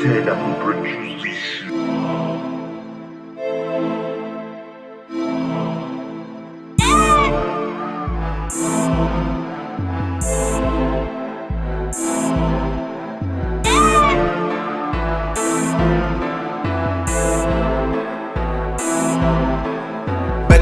Back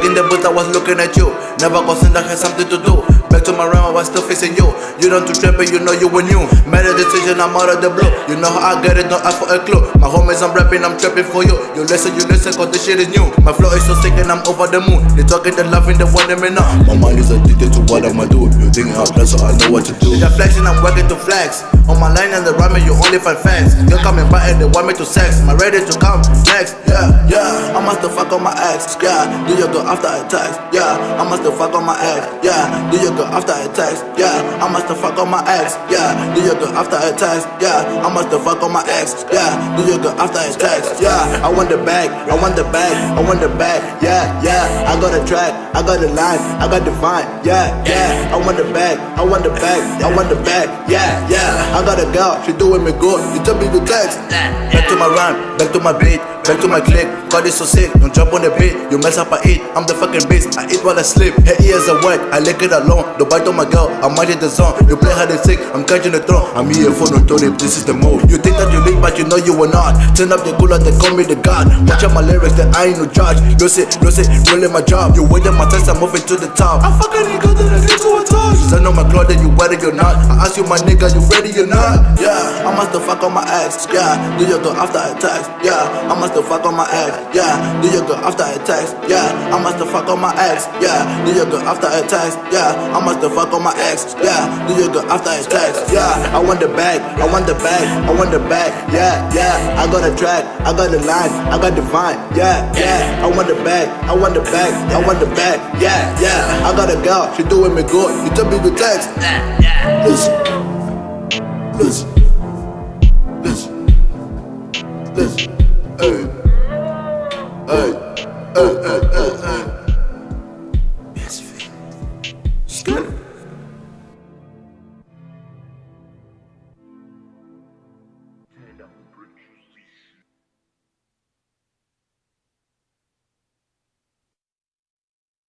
in the booth, I was looking at you. Never concerned I had something to do. Back to my realm, I was still facing you. You don't do trapping, you know you were new. Made a decision, I'm out of the blue. You know how I get it, don't ask for a clue. My homies, I'm rapping, I'm trapping for you. You listen, you listen, cause this shit is new. My flow is so sick and I'm over the moon. They talking, they laughing, they wanting me now. My mind is addicted to what I'ma do. You think I'm plan, so I know what to do. They're flexing, I'm working to flex. On my line and the rhyming, you only find facts. You're coming by and they want me to sex. I ready to come next? Yeah, yeah. I must fuck on my ex. Yeah, do you go after text? Yeah, I must fuck on my ex. Yeah, do you go after I text? Yeah, I must have fuck on my ex. Yeah, do you go after a text? Yeah, I must have fuck on my ex. Yeah, do you go after a text? Yeah, I want the bag, I want the bag, I want the bag. Yeah, yeah. I got a track, I got a line, I got the vine. Yeah, yeah. I want the bag, I want the bag, I want the bag. Yeah, yeah. I got a girl, she doing me good. You tell me the text. Back to my rhyme, back to my beat, back to my click. God is so sick, don't jump on the beat. You mess up, I eat. I'm the fucking beast. I eat while I sleep. Her ears are wet, I lick it alone. Don't bite on my girl, I'm mighty the zone. You play hide and seek, I'm catching the throne. I'm here for no Tony, this is the move. You think that you lead, but you know you will not. Turn up the cooler, they call me the god. Watch out my lyrics, that I ain't no judge. Lose it, lose it, really my job. You waiting my test, I'm moving to the top. I fucking get to a I know my cloth that you ready or not. I ask you, my nigga, you ready or not? Yeah, I must have fuck on my ex. Yeah, do you go after I text? Yeah, I must have fuck on my ex. Yeah, do you go after I text? Yeah, I must have fuck on my ex. Yeah, do you go after I text? Yeah, I must have fuck on my ex. Yeah, do you go after I text? Yeah, I want the bag, I want the bag, I want the bag. Yeah, yeah, I got a track, I got the line, I got the vine. Yeah, yeah, I want the bag, I want the bag, I want the bag. Yeah, yeah, I got a girl, she doing me good. You tell me the text. Listen, listen, listen, listen.